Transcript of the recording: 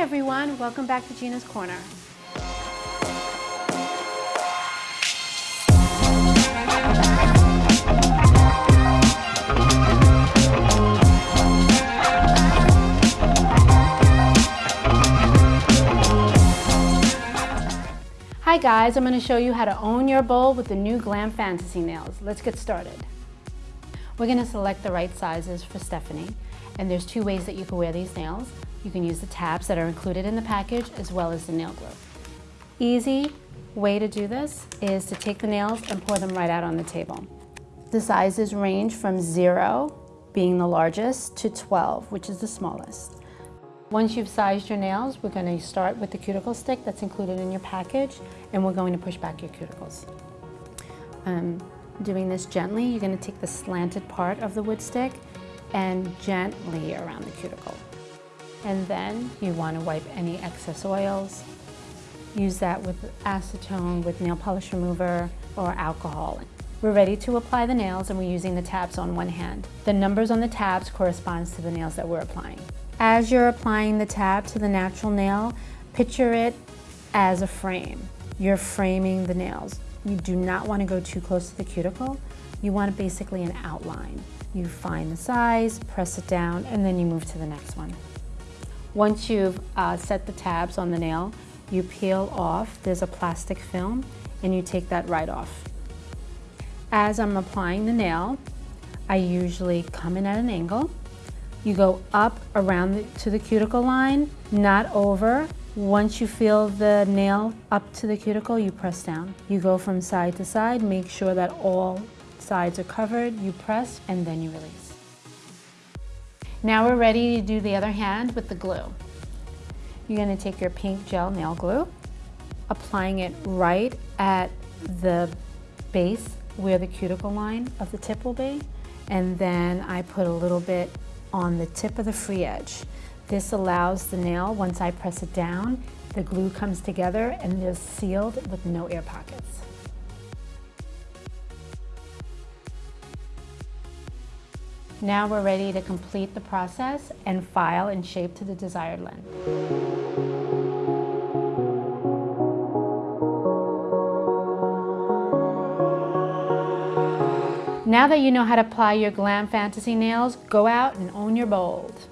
everyone, welcome back to Gina's Corner. Hi guys, I'm going to show you how to own your bold with the new Glam Fantasy nails. Let's get started. We're going to select the right sizes for Stephanie, and there's two ways that you can wear these nails. You can use the tabs that are included in the package as well as the nail glue. Easy way to do this is to take the nails and pour them right out on the table. The sizes range from zero, being the largest, to 12, which is the smallest. Once you've sized your nails, we're going to start with the cuticle stick that's included in your package, and we're going to push back your cuticles. Um, doing this gently, you're going to take the slanted part of the wood stick and gently around the cuticle. And then you want to wipe any excess oils. Use that with acetone, with nail polish remover, or alcohol. We're ready to apply the nails and we're using the tabs on one hand. The numbers on the tabs corresponds to the nails that we're applying. As you're applying the tab to the natural nail, picture it as a frame. You're framing the nails. You do not want to go too close to the cuticle. You want basically an outline. You find the size, press it down, and then you move to the next one. Once you've uh, set the tabs on the nail, you peel off, there's a plastic film, and you take that right off. As I'm applying the nail, I usually come in at an angle, you go up around the, to the cuticle line, not over. Once you feel the nail up to the cuticle, you press down. You go from side to side, make sure that all sides are covered, you press, and then you release. Now we're ready to do the other hand with the glue. You're gonna take your pink gel nail glue, applying it right at the base where the cuticle line of the tip will be, and then I put a little bit on the tip of the free edge. This allows the nail, once I press it down, the glue comes together and is sealed with no air pockets. Now we're ready to complete the process and file and shape to the desired length. Now that you know how to apply your Glam Fantasy nails, go out and own your bold.